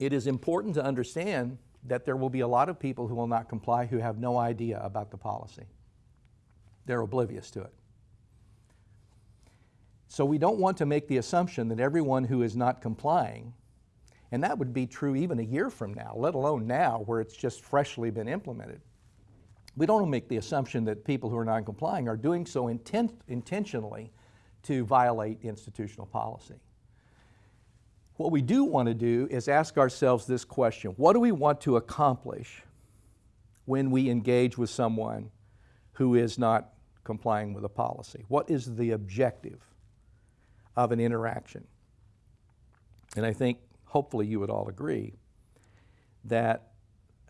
it is important to understand that there will be a lot of people who will not comply who have no idea about the policy. They're oblivious to it. So we don't want to make the assumption that everyone who is not complying, and that would be true even a year from now, let alone now where it's just freshly been implemented. We don't want to make the assumption that people who are non-complying are doing so intent, intentionally to violate institutional policy. What we do want to do is ask ourselves this question. What do we want to accomplish when we engage with someone who is not complying with a policy? What is the objective of an interaction? And I think hopefully you would all agree that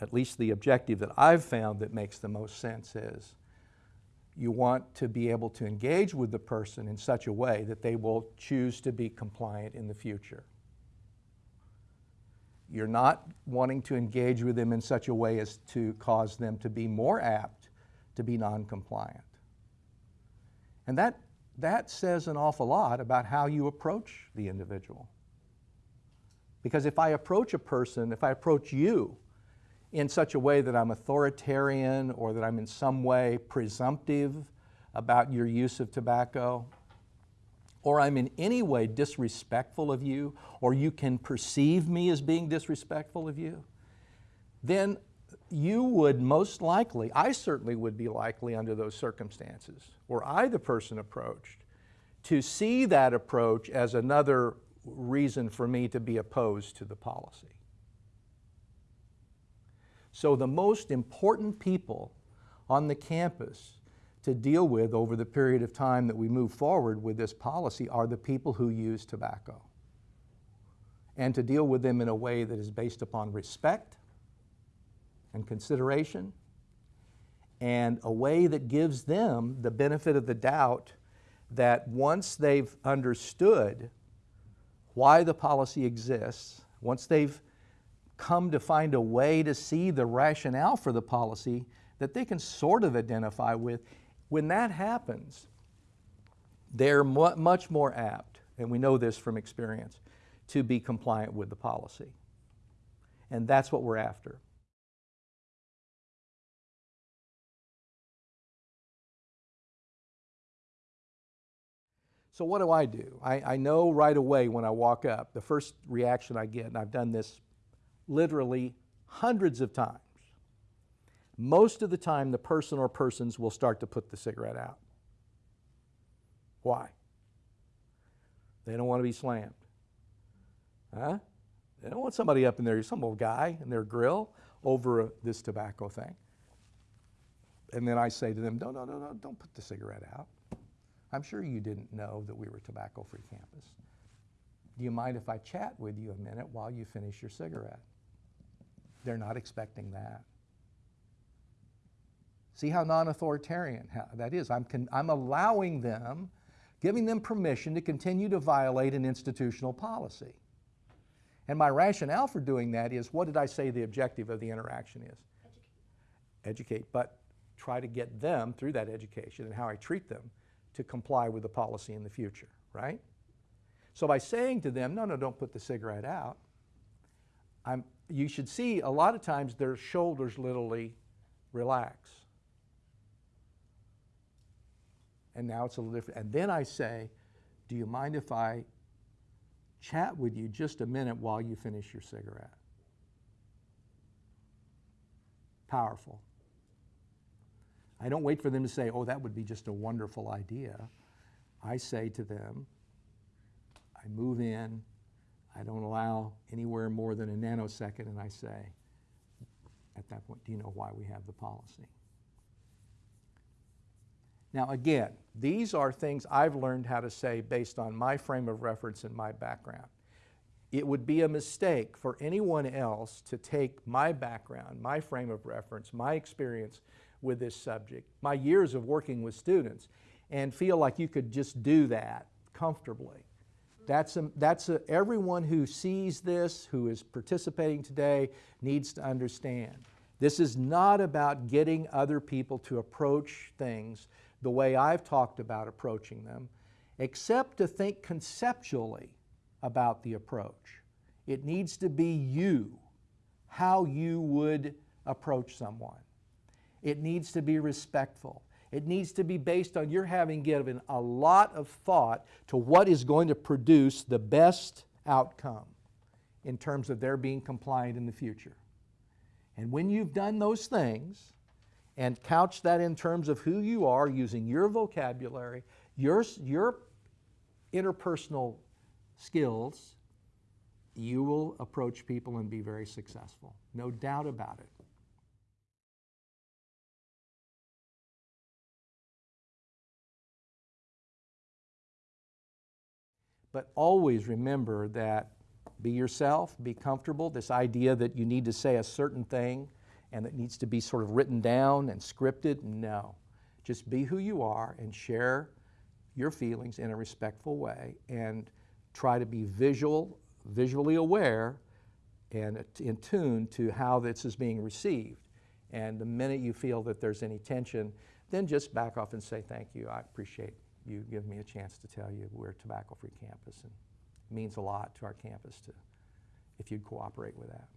at least the objective that I've found that makes the most sense is you want to be able to engage with the person in such a way that they will choose to be compliant in the future. You're not wanting to engage with them in such a way as to cause them to be more apt to be non-compliant. And that, that says an awful lot about how you approach the individual. Because if I approach a person, if I approach you in such a way that I'm authoritarian or that I'm in some way presumptive about your use of tobacco, or I'm in any way disrespectful of you, or you can perceive me as being disrespectful of you, then you would most likely, I certainly would be likely under those circumstances, were I the person approached, to see that approach as another reason for me to be opposed to the policy. So the most important people on the campus to deal with over the period of time that we move forward with this policy are the people who use tobacco. And to deal with them in a way that is based upon respect and consideration and a way that gives them the benefit of the doubt that once they've understood why the policy exists, once they've come to find a way to see the rationale for the policy that they can sort of identify with, when that happens, they're mu much more apt, and we know this from experience, to be compliant with the policy. And that's what we're after. So what do I do? I, I, know right away when I walk up, the first reaction I get, and I've done this literally hundreds of times, most of the time the person or persons will start to put the cigarette out. Why? They don't want to be slammed. Huh? They don't want somebody up in there, some old guy in their grill over a, this tobacco thing. And then I say to them, no, no, no, no, don't put the cigarette out. I'm sure you didn't know that we were tobacco-free campus. Do you mind if I chat with you a minute while you finish your cigarette? They're not expecting that. See how non-authoritarian that is. I'm, I'm allowing them, giving them permission to continue to violate an institutional policy. And my rationale for doing that is, what did I say the objective of the interaction is? Educate. Educate, but try to get them, through that education and how I treat them, to comply with the policy in the future, right? So by saying to them, no, no, don't put the cigarette out, I'm, you should see a lot of times their shoulders literally relax. And now it's a little different. And then I say, do you mind if I chat with you just a minute while you finish your cigarette? Powerful. I don't wait for them to say, oh, that would be just a wonderful idea. I say to them, I move in, I don't allow anywhere more than a nanosecond, and I say, at that point, do you know why we have the policy? Now again, these are things I've learned how to say based on my frame of reference and my background. It would be a mistake for anyone else to take my background, my frame of reference, my experience with this subject, my years of working with students, and feel like you could just do that comfortably. That's, a, that's a, everyone who sees this, who is participating today, needs to understand. This is not about getting other people to approach things the way I've talked about approaching them, except to think conceptually about the approach. It needs to be you, how you would approach someone. It needs to be respectful. It needs to be based on your having given a lot of thought to what is going to produce the best outcome in terms of their being compliant in the future. And when you've done those things and couch that in terms of who you are using your vocabulary, your, your interpersonal skills, you will approach people and be very successful. No doubt about it. But always remember that be yourself, be comfortable. This idea that you need to say a certain thing and it needs to be sort of written down and scripted, no. Just be who you are and share your feelings in a respectful way and try to be visual, visually aware and in tune to how this is being received. And the minute you feel that there's any tension, then just back off and say, thank you, I appreciate you giving me a chance to tell you we're a tobacco-free campus and it means a lot to our campus to, if you'd cooperate with that.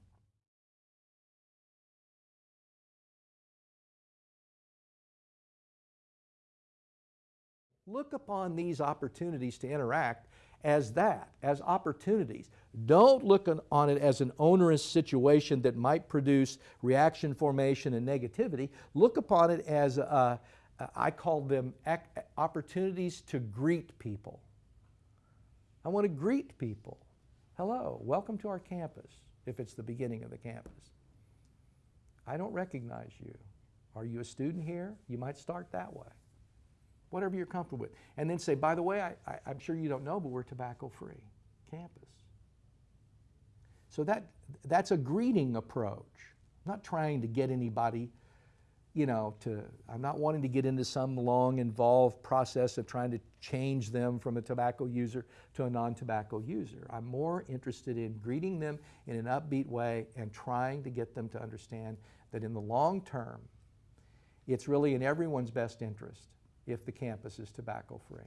Look upon these opportunities to interact as that, as opportunities. Don't look on it as an onerous situation that might produce reaction formation and negativity. Look upon it as a, I call them opportunities to greet people. I want to greet people. Hello, welcome to our campus, if it's the beginning of the campus. I don't recognize you. Are you a student here? You might start that way. Whatever you're comfortable with. And then say, by the way, I, I, I'm sure you don't know, but we're tobacco-free campus. So that, that's a greeting approach. I'm not trying to get anybody you know, to, I'm not wanting to get into some long involved process of trying to change them from a tobacco user to a non-tobacco user. I'm more interested in greeting them in an upbeat way and trying to get them to understand that in the long term, it's really in everyone's best interest if the campus is tobacco free.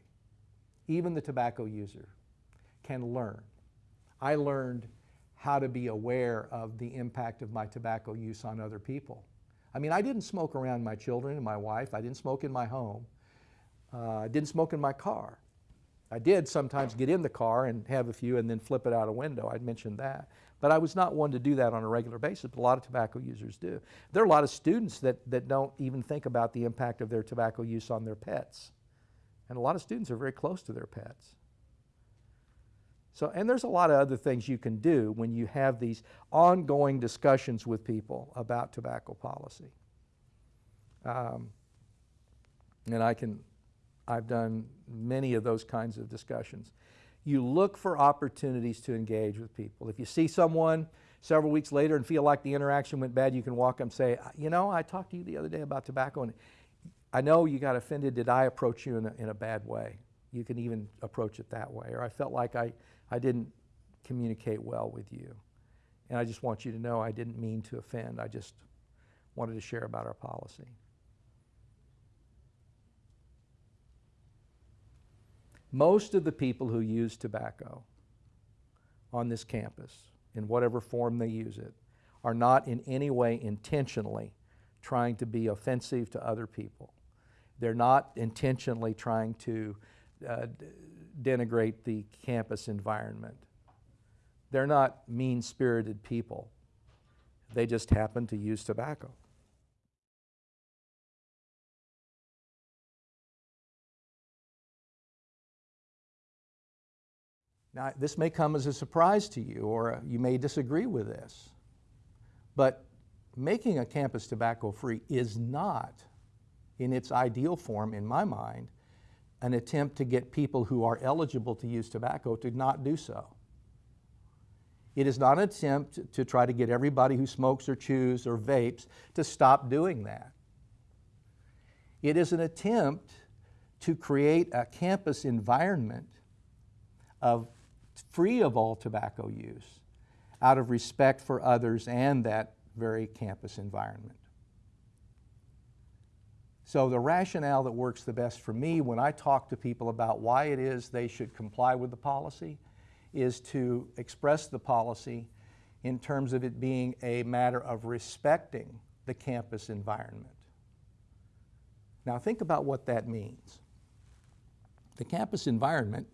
Even the tobacco user can learn. I learned how to be aware of the impact of my tobacco use on other people I mean, I didn't smoke around my children and my wife. I didn't smoke in my home. Uh, I didn't smoke in my car. I did sometimes get in the car and have a few and then flip it out a window. I'd mentioned that. But I was not one to do that on a regular basis, but a lot of tobacco users do. There are a lot of students that, that don't even think about the impact of their tobacco use on their pets. And a lot of students are very close to their pets. So, and there's a lot of other things you can do when you have these ongoing discussions with people about tobacco policy. Um, and I can, I've done many of those kinds of discussions. You look for opportunities to engage with people. If you see someone several weeks later and feel like the interaction went bad, you can walk up and say, uh, you know, I talked to you the other day about tobacco and I know you got offended. Did I approach you in a, in a bad way? You can even approach it that way. Or I felt like I I didn't communicate well with you. And I just want you to know I didn't mean to offend. I just wanted to share about our policy. Most of the people who use tobacco on this campus, in whatever form they use it, are not in any way intentionally trying to be offensive to other people. They're not intentionally trying to uh, denigrate the campus environment. They're not mean-spirited people. They just happen to use tobacco. Now, this may come as a surprise to you, or you may disagree with this, but making a campus tobacco-free is not, in its ideal form, in my mind, an attempt to get people who are eligible to use tobacco to not do so. It is not an attempt to try to get everybody who smokes or chews or vapes to stop doing that. It is an attempt to create a campus environment of free of all tobacco use out of respect for others and that very campus environment. So the rationale that works the best for me when I talk to people about why it is they should comply with the policy is to express the policy in terms of it being a matter of respecting the campus environment. Now think about what that means. The campus environment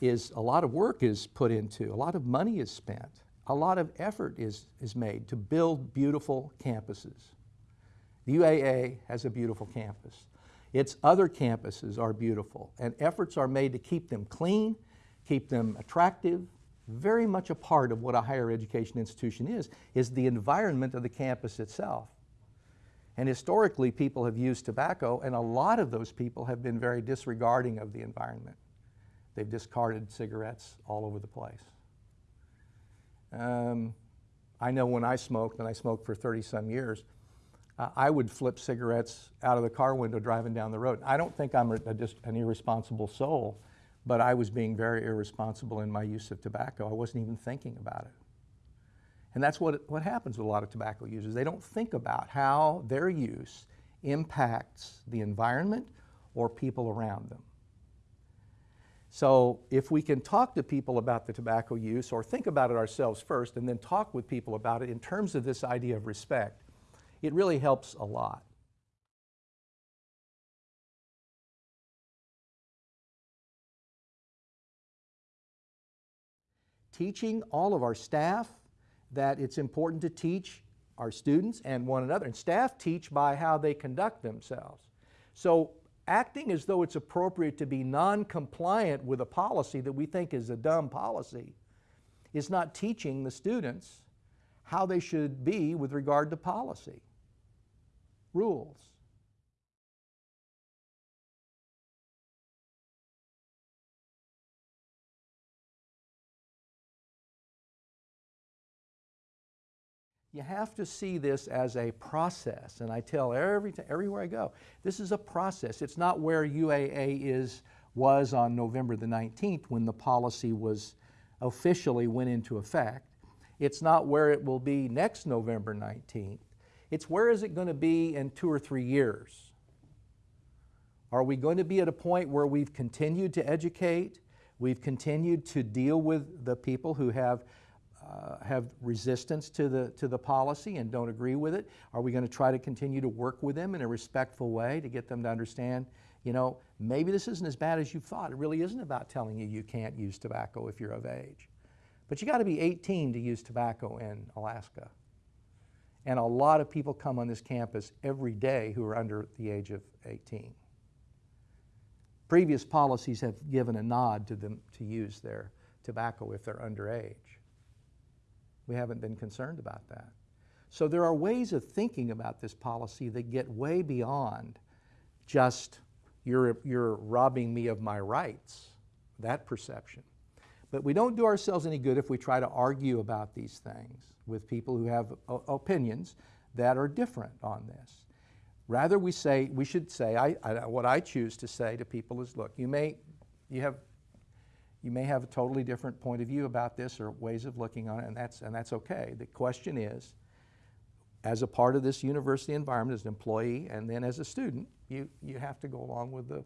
is a lot of work is put into, a lot of money is spent, a lot of effort is, is made to build beautiful campuses. The UAA has a beautiful campus. Its other campuses are beautiful and efforts are made to keep them clean, keep them attractive. Very much a part of what a higher education institution is, is the environment of the campus itself. And historically, people have used tobacco, and a lot of those people have been very disregarding of the environment. They've discarded cigarettes all over the place. Um, I know when I smoked, and I smoked for 30 some years, uh, I would flip cigarettes out of the car window driving down the road. I don't think I'm a, just an irresponsible soul, but I was being very irresponsible in my use of tobacco. I wasn't even thinking about it. And that's what, what happens with a lot of tobacco users. They don't think about how their use impacts the environment or people around them. So if we can talk to people about the tobacco use or think about it ourselves first and then talk with people about it in terms of this idea of respect, it really helps a lot. Teaching all of our staff that it's important to teach our students and one another. And staff teach by how they conduct themselves. So acting as though it's appropriate to be non-compliant with a policy that we think is a dumb policy is not teaching the students how they should be with regard to policy, rules. You have to see this as a process, and I tell every everywhere I go, this is a process. It's not where UAA is was on November the 19th when the policy was officially went into effect. It's not where it will be next November 19th. It's where is it going to be in two or three years? Are we going to be at a point where we've continued to educate, we've continued to deal with the people who have uh, have resistance to the, to the policy and don't agree with it? Are we going to try to continue to work with them in a respectful way to get them to understand, you know, maybe this isn't as bad as you thought. It really isn't about telling you you can't use tobacco if you're of age. But you got to be 18 to use tobacco in Alaska. And a lot of people come on this campus every day who are under the age of 18. Previous policies have given a nod to them to use their tobacco if they're underage. We haven't been concerned about that. So there are ways of thinking about this policy that get way beyond just you're, you're robbing me of my rights, that perception. But we don't do ourselves any good if we try to argue about these things with people who have opinions that are different on this. Rather, we say, we should say, I, I, what I choose to say to people is, look, you may, you have you may have a totally different point of view about this or ways of looking on it, and that's, and that's okay. The question is, as a part of this university environment, as an employee, and then as a student, you, you have to go along with the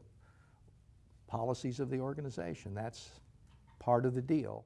policies of the organization. That's part of the deal.